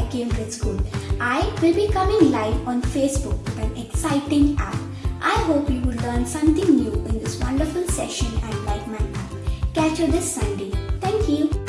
by Cambridge School. I will be coming live on Facebook with an exciting app. I hope you will learn something new in this wonderful session and Like My App. Catch you this Sunday. Thank you.